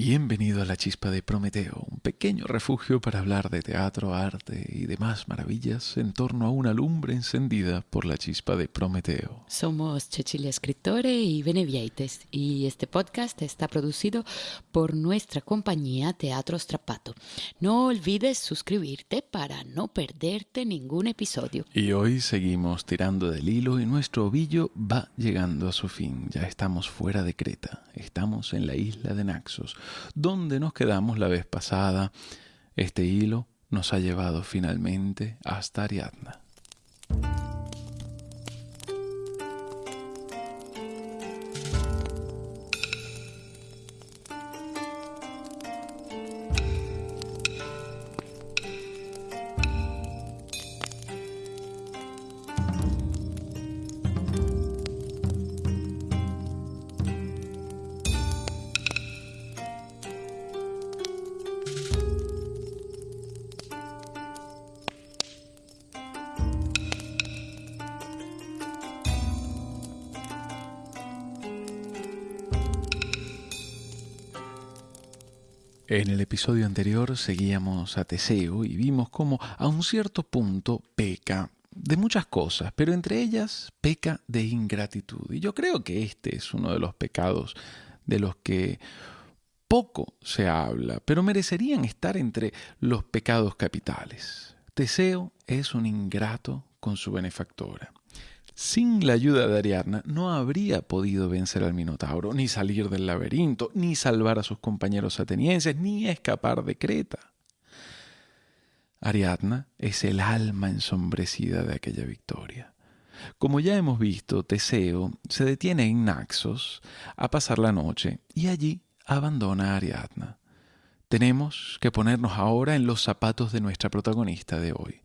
Bienvenido a la Chispa de Prometeo, un pequeño refugio para hablar de teatro, arte y demás maravillas en torno a una lumbre encendida por la Chispa de Prometeo. Somos Cecilia Escritore y Benevieites y este podcast está producido por nuestra compañía Teatro Strapato. No olvides suscribirte para no perderte ningún episodio. Y hoy seguimos tirando del hilo y nuestro ovillo va llegando a su fin. Ya estamos fuera de Creta, estamos en la isla de Naxos donde nos quedamos la vez pasada. Este hilo nos ha llevado finalmente hasta Ariadna. En el episodio anterior seguíamos a Teseo y vimos cómo a un cierto punto peca de muchas cosas, pero entre ellas peca de ingratitud. Y yo creo que este es uno de los pecados de los que poco se habla, pero merecerían estar entre los pecados capitales. Teseo es un ingrato con su benefactora. Sin la ayuda de Ariadna no habría podido vencer al Minotauro, ni salir del laberinto, ni salvar a sus compañeros atenienses, ni escapar de Creta. Ariadna es el alma ensombrecida de aquella victoria. Como ya hemos visto, Teseo se detiene en Naxos a pasar la noche y allí abandona a Ariadna. Tenemos que ponernos ahora en los zapatos de nuestra protagonista de hoy.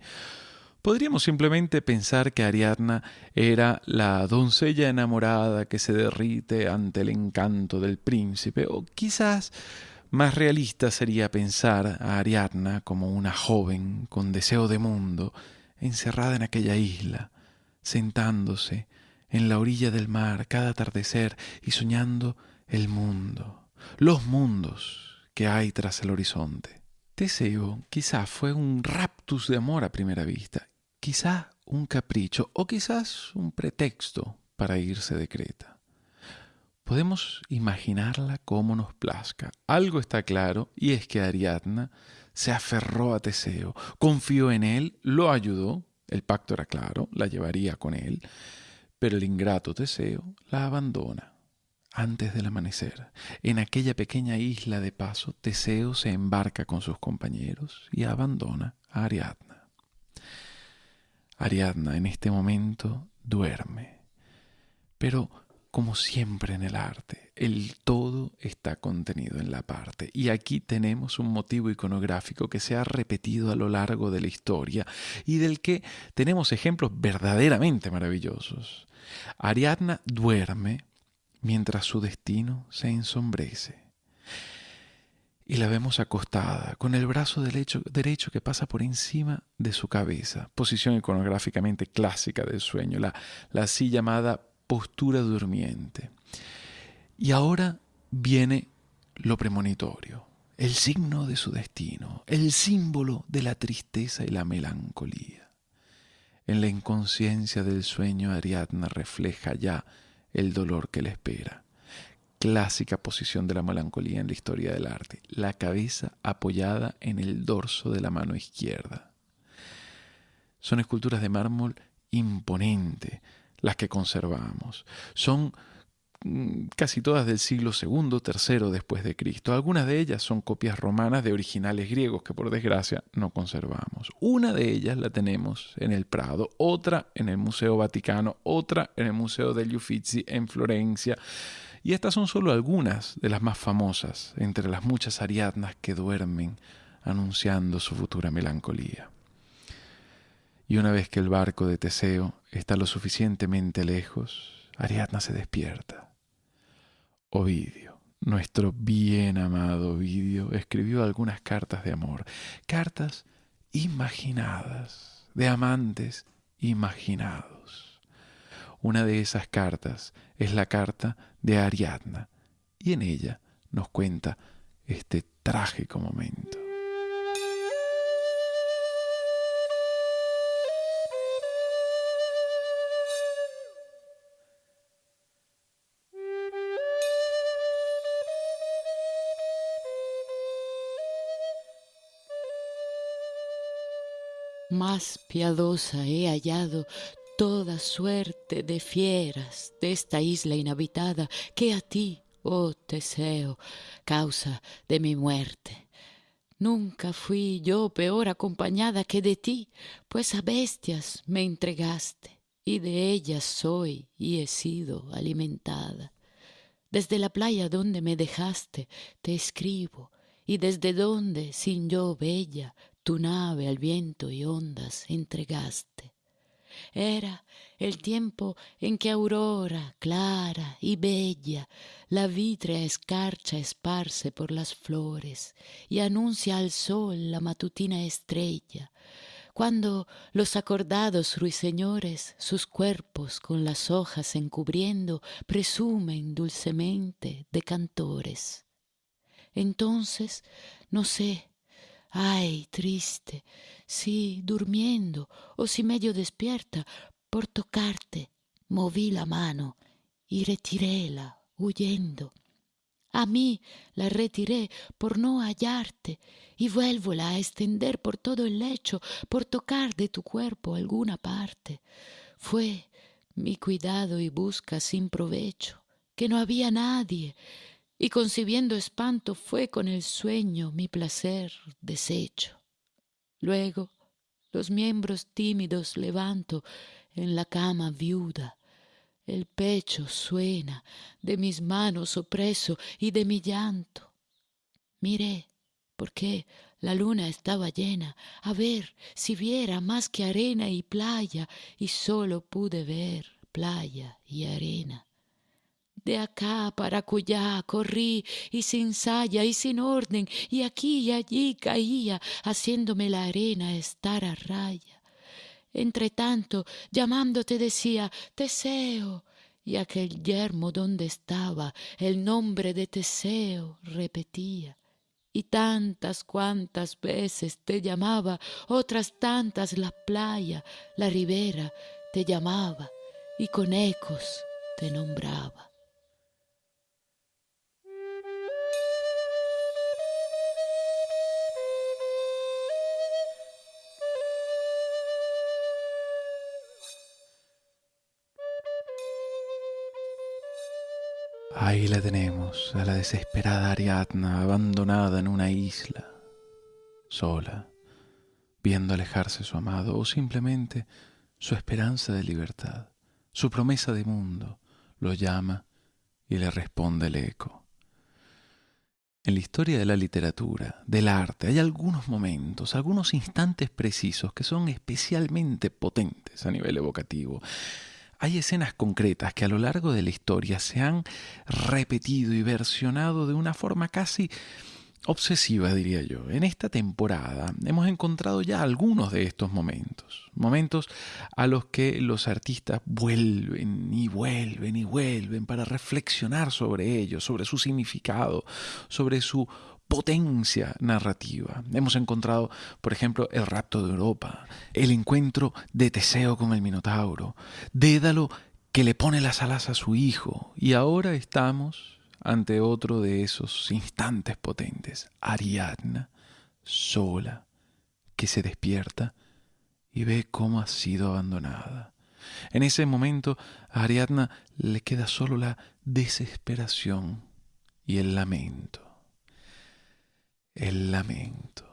Podríamos simplemente pensar que Ariadna era la doncella enamorada que se derrite ante el encanto del príncipe, o quizás más realista sería pensar a Ariadna como una joven con deseo de mundo, encerrada en aquella isla, sentándose en la orilla del mar cada atardecer y soñando el mundo, los mundos que hay tras el horizonte. Teseo quizás fue un raptus de amor a primera vista quizás un capricho o quizás un pretexto para irse de Creta. Podemos imaginarla como nos plazca. Algo está claro y es que Ariadna se aferró a Teseo, confió en él, lo ayudó, el pacto era claro, la llevaría con él, pero el ingrato Teseo la abandona. Antes del amanecer, en aquella pequeña isla de paso, Teseo se embarca con sus compañeros y abandona a Ariadna. Ariadna en este momento duerme. Pero como siempre en el arte, el todo está contenido en la parte. Y aquí tenemos un motivo iconográfico que se ha repetido a lo largo de la historia y del que tenemos ejemplos verdaderamente maravillosos. Ariadna duerme mientras su destino se ensombrece y la vemos acostada, con el brazo derecho, derecho, que pasa por encima de su cabeza, posición iconográficamente clásica del sueño, la, la así llamada postura durmiente. Y ahora viene lo premonitorio, el signo de su destino, el símbolo de la tristeza y la melancolía. En la inconsciencia del sueño Ariadna refleja ya el dolor que le espera clásica posición de la melancolía en la historia del arte, la cabeza apoyada en el dorso de la mano izquierda. Son esculturas de mármol imponente las que conservamos. Son mm, casi todas del siglo II, III después de Cristo. Algunas de ellas son copias romanas de originales griegos que por desgracia no conservamos. Una de ellas la tenemos en el Prado, otra en el Museo Vaticano, otra en el Museo degli Uffizi en Florencia y estas son solo algunas de las más famosas entre las muchas Ariadnas que duermen anunciando su futura melancolía. Y una vez que el barco de Teseo está lo suficientemente lejos, Ariadna se despierta. Ovidio, nuestro bien amado Ovidio, escribió algunas cartas de amor, cartas imaginadas, de amantes imaginados. Una de esas cartas es la carta de Ariadna y en ella nos cuenta este trágico momento. Más piadosa he hallado toda suerte de fieras de esta isla inhabitada que a ti, oh Teseo, causa de mi muerte. Nunca fui yo peor acompañada que de ti, pues a bestias me entregaste, y de ellas soy y he sido alimentada. Desde la playa donde me dejaste te escribo, y desde donde, sin yo bella, tu nave al viento y ondas entregaste. Era el tiempo en que aurora clara y bella la vítrea escarcha esparce por las flores y anuncia al sol la matutina estrella, cuando los acordados ruiseñores sus cuerpos con las hojas encubriendo presumen dulcemente de cantores. Entonces, no sé, Ay, triste, si durmiendo o si medio despierta, por tocarte moví la mano y retiréla huyendo. A mí la retiré por no hallarte y vuélvola a extender por todo el lecho por tocar de tu cuerpo alguna parte. Fue mi cuidado y busca sin provecho, que no había nadie, y concibiendo espanto fue con el sueño mi placer deshecho. Luego los miembros tímidos levanto en la cama viuda, el pecho suena de mis manos opreso y de mi llanto. Miré, porque la luna estaba llena, a ver si viera más que arena y playa, y solo pude ver playa y arena. De acá para acullá corrí y sin saya y sin orden y aquí y allí caía haciéndome la arena estar a raya. Entre tanto llamándote decía Teseo y aquel yermo donde estaba el nombre de Teseo repetía. Y tantas cuantas veces te llamaba, otras tantas la playa, la ribera te llamaba y con ecos te nombraba. Ahí la tenemos, a la desesperada Ariadna, abandonada en una isla, sola, viendo alejarse su amado o simplemente su esperanza de libertad, su promesa de mundo, lo llama y le responde el eco. En la historia de la literatura, del arte, hay algunos momentos, algunos instantes precisos que son especialmente potentes a nivel evocativo hay escenas concretas que a lo largo de la historia se han repetido y versionado de una forma casi obsesiva, diría yo. En esta temporada hemos encontrado ya algunos de estos momentos, momentos a los que los artistas vuelven y vuelven y vuelven para reflexionar sobre ellos, sobre su significado, sobre su potencia narrativa. Hemos encontrado, por ejemplo, el rapto de Europa, el encuentro de Teseo con el Minotauro, Dédalo que le pone las alas a su hijo, y ahora estamos ante otro de esos instantes potentes, Ariadna, sola, que se despierta y ve cómo ha sido abandonada. En ese momento a Ariadna le queda solo la desesperación y el lamento el lamento.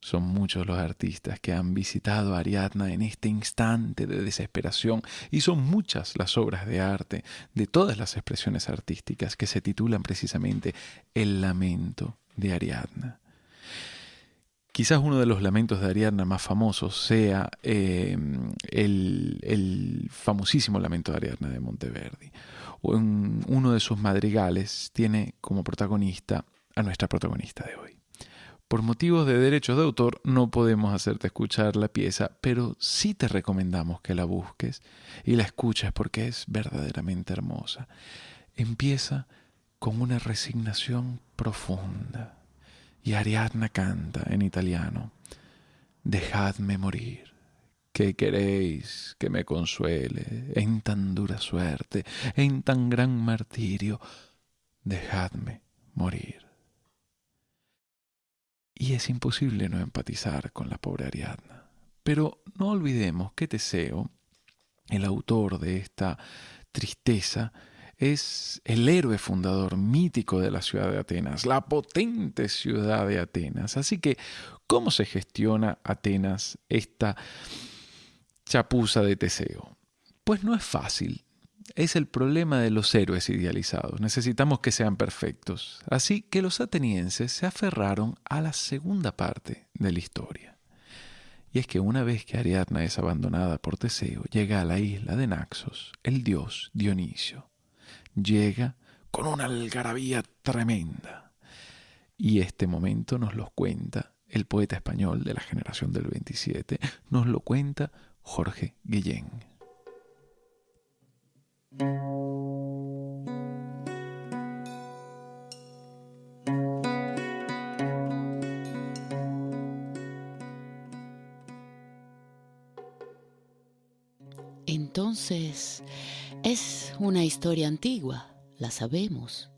Son muchos los artistas que han visitado a Ariadna en este instante de desesperación y son muchas las obras de arte de todas las expresiones artísticas que se titulan precisamente El lamento de Ariadna. Quizás uno de los lamentos de Ariadna más famosos sea eh, el, el, famosísimo lamento de Ariadna de Monteverdi. Uno de sus madrigales tiene como protagonista a nuestra protagonista de hoy. Por motivos de derechos de autor no podemos hacerte escuchar la pieza, pero sí te recomendamos que la busques y la escuches porque es verdaderamente hermosa. Empieza con una resignación profunda Y Ariadna canta en italiano, Dejadme morir, que queréis que me consuele en tan dura suerte, en tan gran martirio, dejadme morir. Y es imposible no empatizar con la pobre Ariadna. Pero no olvidemos que Teseo, el autor de esta tristeza, es el héroe fundador mítico de la ciudad de Atenas, la potente ciudad de Atenas. Así que, ¿cómo se gestiona Atenas esta chapuza de Teseo? Pues no es fácil. Es el problema de los héroes idealizados. Necesitamos que sean perfectos. Así que los atenienses se aferraron a la segunda parte de la historia. Y es que una vez que Ariadna es abandonada por Teseo, llega a la isla de Naxos el dios Dionisio. Llega con una algarabía tremenda. Y este momento nos lo cuenta el poeta español de la generación del 27, nos lo cuenta Jorge Guillén. Entonces, es una historia antigua, la sabemos.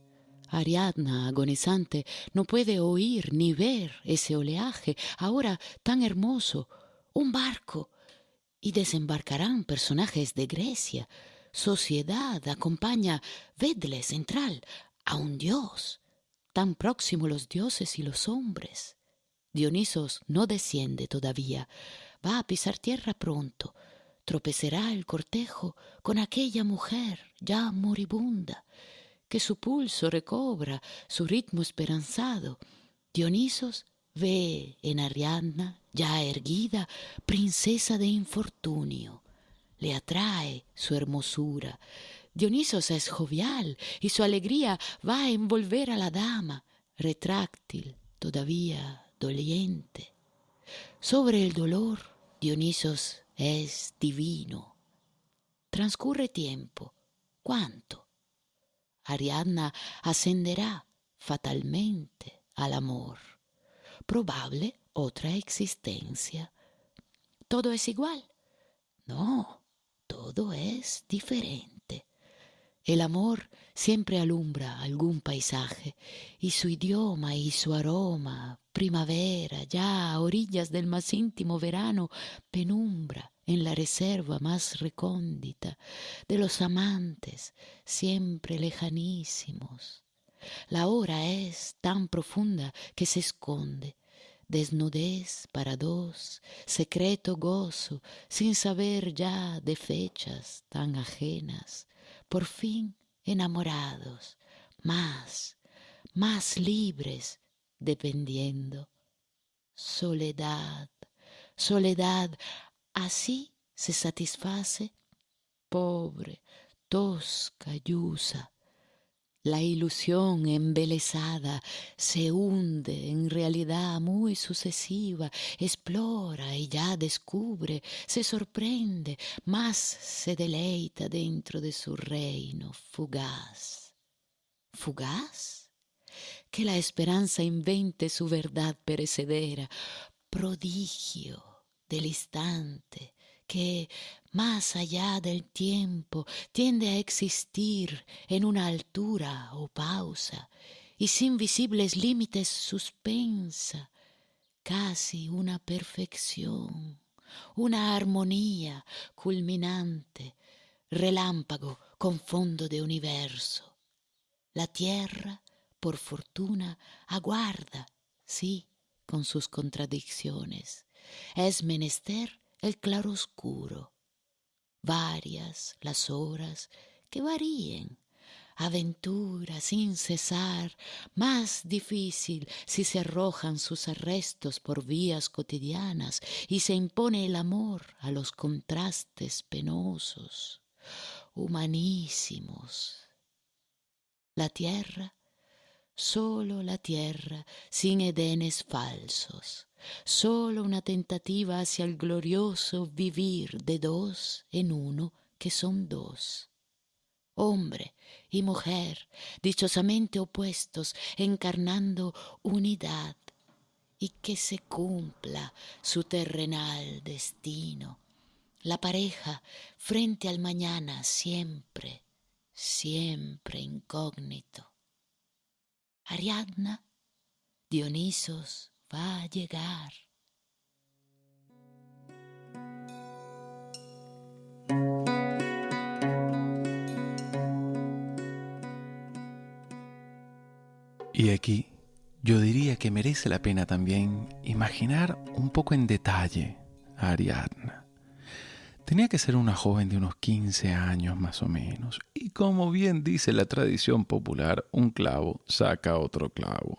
Ariadna, agonizante, no puede oír ni ver ese oleaje, ahora tan hermoso, un barco, y desembarcarán personajes de Grecia. Sociedad acompaña, vedle central, a un dios, tan próximo los dioses y los hombres. Dionisos no desciende todavía, va a pisar tierra pronto, tropezará el cortejo con aquella mujer ya moribunda, que su pulso recobra su ritmo esperanzado. Dionisos ve en Ariadna, ya erguida, princesa de infortunio. Le atrae su hermosura. Dionisos es jovial y su alegría va a envolver a la dama, retráctil, todavía doliente. Sobre el dolor, Dionisos es divino. Transcurre tiempo. ¿Cuánto? Ariadna ascenderá fatalmente al amor probable otra existencia. ¿Todo es igual? No, todo es diferente. El amor siempre alumbra algún paisaje y su idioma y su aroma, primavera, ya a orillas del más íntimo verano, penumbra en la reserva más recóndita de los amantes siempre lejanísimos. La hora es tan profunda que se esconde. Desnudez para dos, secreto gozo, sin saber ya de fechas tan ajenas, por fin enamorados, más, más libres, dependiendo. Soledad, soledad, así se satisface, pobre, tosca, yusa, la ilusión embelesada se hunde en realidad muy sucesiva, explora y ya descubre, se sorprende, más se deleita dentro de su reino fugaz. ¿Fugaz? Que la esperanza invente su verdad perecedera, prodigio del instante, que, más allá del tiempo, tiende a existir en una altura o pausa, y sin visibles límites suspensa, casi una perfección, una armonía culminante, relámpago con fondo de universo. La tierra, por fortuna, aguarda, sí, con sus contradicciones. Es menester el claroscuro, varias las horas que varíen, aventura sin cesar, más difícil si se arrojan sus arrestos por vías cotidianas y se impone el amor a los contrastes penosos, humanísimos. La tierra, solo la tierra, sin edenes falsos, solo una tentativa hacia el glorioso vivir de dos en uno que son dos. Hombre y mujer, dichosamente opuestos, encarnando unidad y que se cumpla su terrenal destino. La pareja frente al mañana siempre, siempre incógnito. Ariadna, Dionisos va a llegar. Y aquí yo diría que merece la pena también imaginar un poco en detalle a Ariadna. Tenía que ser una joven de unos 15 años más o menos, y como bien dice la tradición popular, un clavo saca otro clavo.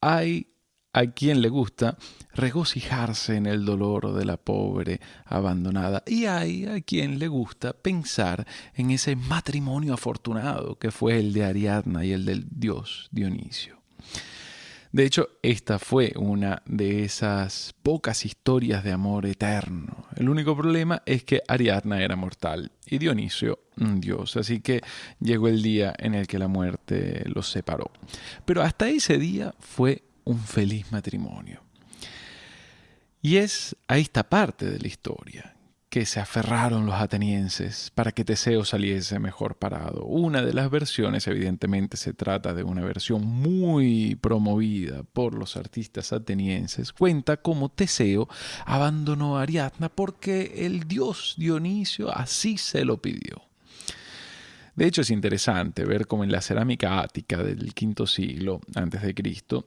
Hay a quien le gusta regocijarse en el dolor de la pobre abandonada y hay a quien le gusta pensar en ese matrimonio afortunado que fue el de Ariadna y el del dios Dionisio. De hecho, esta fue una de esas pocas historias de amor eterno. El único problema es que Ariadna era mortal y Dionisio un dios, así que llegó el día en el que la muerte los separó. Pero hasta ese día fue un feliz matrimonio. Y es a esta parte de la historia que se aferraron los atenienses para que Teseo saliese mejor parado. Una de las versiones, evidentemente se trata de una versión muy promovida por los artistas atenienses, cuenta cómo Teseo abandonó a Ariadna porque el dios Dionisio así se lo pidió. De hecho es interesante ver cómo en la cerámica ática del quinto siglo antes de Cristo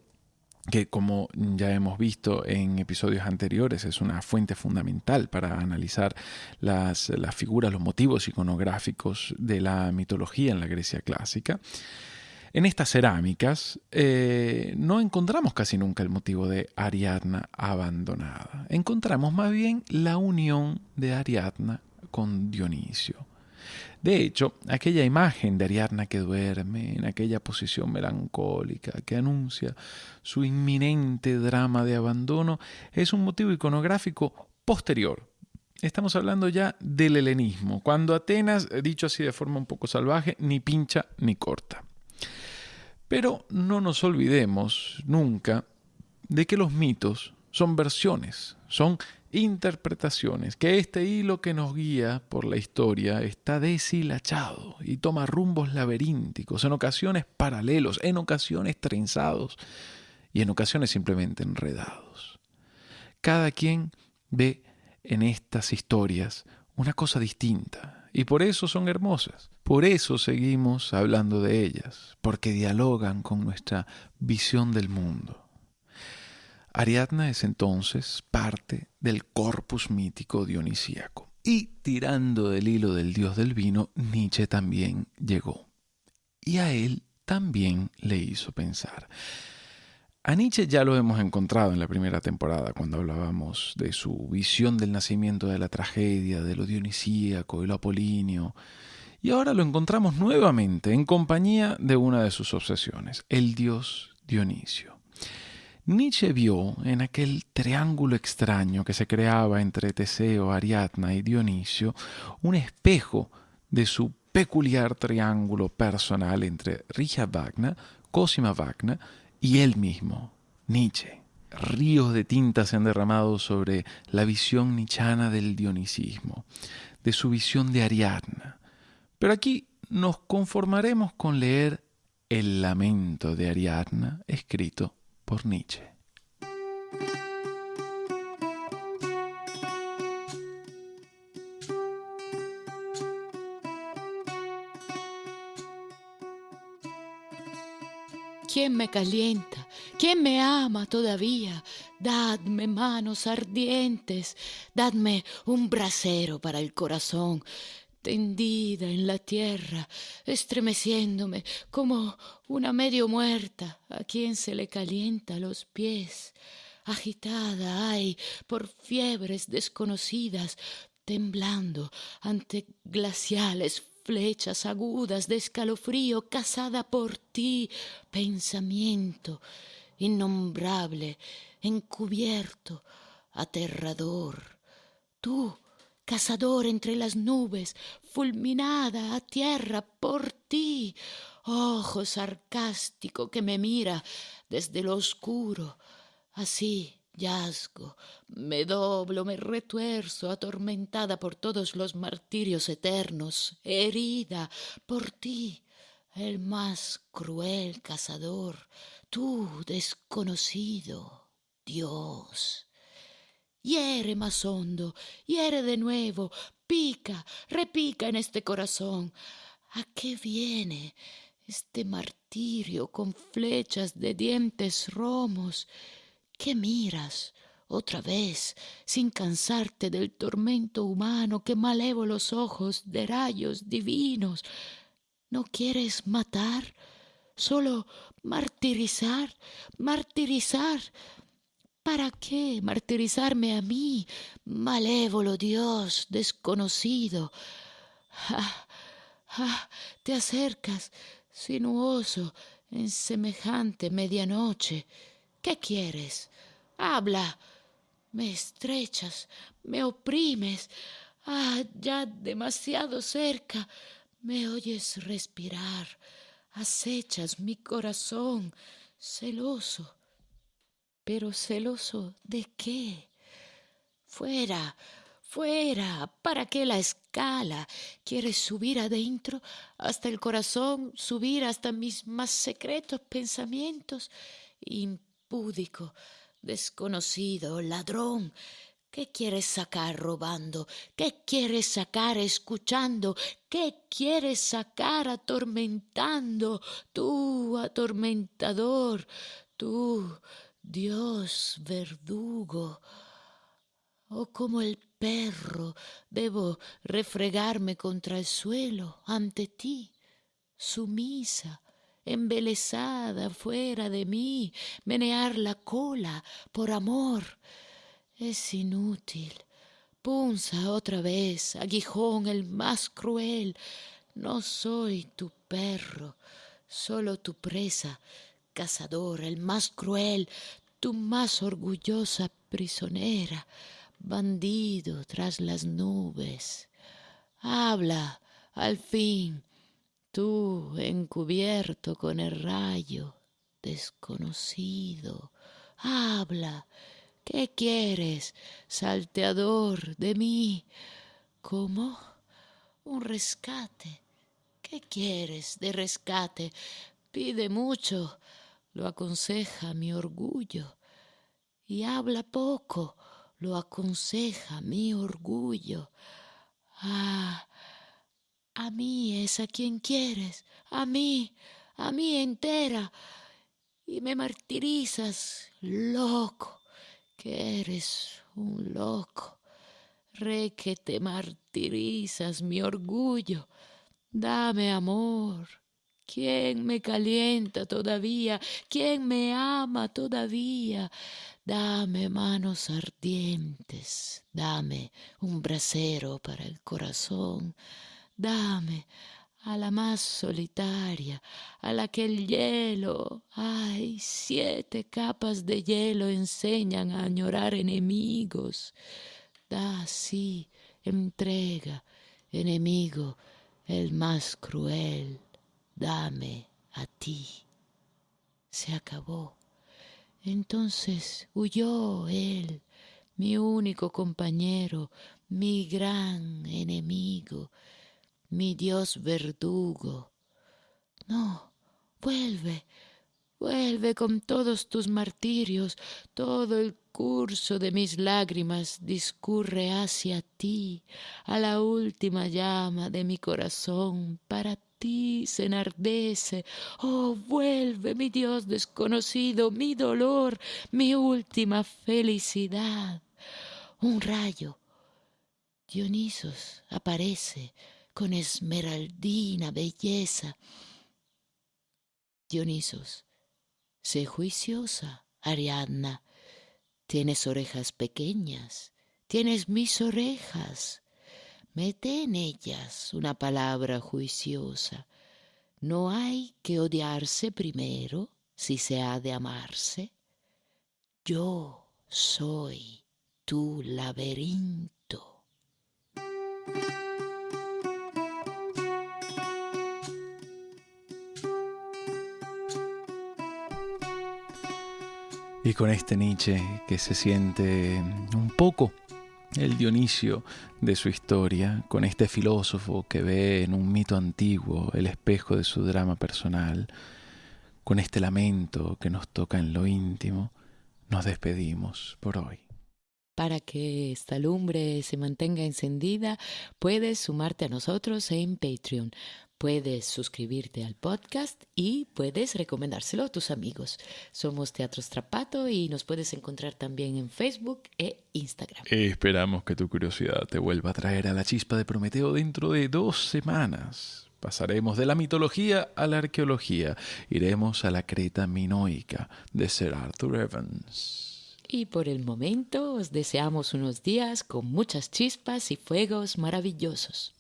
que como ya hemos visto en episodios anteriores es una fuente fundamental para analizar las, las, figuras, los motivos iconográficos de la mitología en la Grecia clásica. En estas cerámicas eh, no encontramos casi nunca el motivo de Ariadna abandonada. Encontramos más bien la unión de Ariadna con Dionisio. De hecho, aquella imagen de Ariadna que duerme en aquella posición melancólica que anuncia su inminente drama de abandono es un motivo iconográfico posterior. Estamos hablando ya del helenismo, cuando Atenas, dicho así de forma un poco salvaje, ni pincha ni corta. Pero no nos olvidemos nunca de que los mitos son versiones, son interpretaciones, que este hilo que nos guía por la historia está deshilachado y toma rumbos laberínticos, en ocasiones paralelos, en ocasiones trenzados y en ocasiones simplemente enredados. Cada quien ve en estas historias una cosa distinta y por eso son hermosas. Por eso seguimos hablando de ellas, porque dialogan con nuestra visión del mundo. Ariadna es entonces parte del corpus mítico dionisíaco. Y tirando del hilo del dios del vino, Nietzsche también llegó. Y a él también le hizo pensar. A Nietzsche ya lo hemos encontrado en la primera temporada, cuando hablábamos de su visión del nacimiento de la tragedia, de lo dionisíaco y lo apolíneo. Y ahora lo encontramos nuevamente en compañía de una de sus obsesiones, el dios Dionisio. Nietzsche vio en aquel triángulo extraño que se creaba entre Teseo, Ariadna y Dionisio un espejo de su peculiar triángulo personal entre Richard Wagner, Cosima Wagner y él mismo, Nietzsche. Ríos de tinta se han derramado sobre la visión nichana del dionisismo, de su visión de Ariadna. Pero aquí nos conformaremos con leer el lamento de Ariadna escrito por Nietzsche. ¿Quién me calienta? ¿Quién me ama todavía? Dadme manos ardientes, dadme un brasero para el corazón, tendida en la tierra, estremeciéndome como una medio muerta a quien se le calienta los pies, agitada ay por fiebres desconocidas, temblando ante glaciales flechas agudas de escalofrío, cazada por ti, pensamiento innombrable, encubierto, aterrador. Tú, cazador entre las nubes, fulminada a tierra por ti, ojo sarcástico que me mira desde lo oscuro, Así yazgo, me doblo, me retuerzo, atormentada por todos los martirios eternos, herida por ti, el más cruel cazador, tú desconocido, Dios. Hiere más hondo, hiere de nuevo, pica, repica en este corazón. ¿A qué viene este martirio con flechas de dientes romos? ¿Qué miras? Otra vez, sin cansarte del tormento humano que malévolos ojos de rayos divinos. ¿No quieres matar? Solo martirizar, martirizar. ¿Para qué martirizarme a mí, malévolo Dios desconocido? Ah, ah, te acercas, sinuoso, en semejante medianoche. ¿Qué quieres? Habla. Me estrechas, me oprimes. Ah, ya demasiado cerca. Me oyes respirar. Acechas mi corazón, celoso pero celoso de qué? Fuera, fuera, ¿para qué la escala? ¿Quieres subir adentro hasta el corazón, subir hasta mis más secretos pensamientos? Impúdico, desconocido, ladrón, ¿Qué quieres sacar robando? ¿Qué quieres sacar escuchando? ¿Qué quieres sacar atormentando? Tú, atormentador, tú, Dios verdugo, oh como el perro debo refregarme contra el suelo ante ti, sumisa, embelesada fuera de mí, menear la cola por amor. Es inútil. Punza otra vez, aguijón el más cruel. No soy tu perro, solo tu presa cazador, el más cruel, tu más orgullosa prisionera, bandido tras las nubes. Habla, al fin, tú encubierto con el rayo, desconocido. Habla, ¿qué quieres, salteador de mí? ¿Cómo? Un rescate. ¿Qué quieres de rescate? Pide mucho, lo aconseja mi orgullo, y habla poco, lo aconseja mi orgullo. Ah, a mí es a quien quieres, a mí, a mí entera, y me martirizas, loco, que eres un loco. Re que te martirizas mi orgullo, dame amor, ¿Quién me calienta todavía? ¿Quién me ama todavía? Dame manos ardientes, dame un brasero para el corazón, dame a la más solitaria, a la que el hielo, ay, siete capas de hielo enseñan a añorar enemigos. Da, sí, entrega, enemigo, el más cruel dame a ti. Se acabó. Entonces huyó él, mi único compañero, mi gran enemigo, mi Dios verdugo. No, vuelve, vuelve con todos tus martirios, todo el curso de mis lágrimas discurre hacia ti, a la última llama de mi corazón, para ti se enardece. Oh, vuelve, mi Dios desconocido, mi dolor, mi última felicidad. Un rayo. Dionisos aparece con esmeraldina belleza. Dionisos, sé juiciosa, Ariadna. Tienes orejas pequeñas, tienes mis orejas mete en ellas una palabra juiciosa. No hay que odiarse primero si se ha de amarse. Yo soy tu laberinto. Y con este Nietzsche que se siente un poco el Dionisio de su historia, con este filósofo que ve en un mito antiguo el espejo de su drama personal, con este lamento que nos toca en lo íntimo, nos despedimos por hoy. Para que esta lumbre se mantenga encendida, puedes sumarte a nosotros en Patreon. Puedes suscribirte al podcast y puedes recomendárselo a tus amigos. Somos Teatro Strapato y nos puedes encontrar también en Facebook e Instagram. Esperamos que tu curiosidad te vuelva a traer a la chispa de Prometeo dentro de dos semanas. Pasaremos de la mitología a la arqueología. Iremos a la Creta minoica de Sir Arthur Evans. Y por el momento os deseamos unos días con muchas chispas y fuegos maravillosos.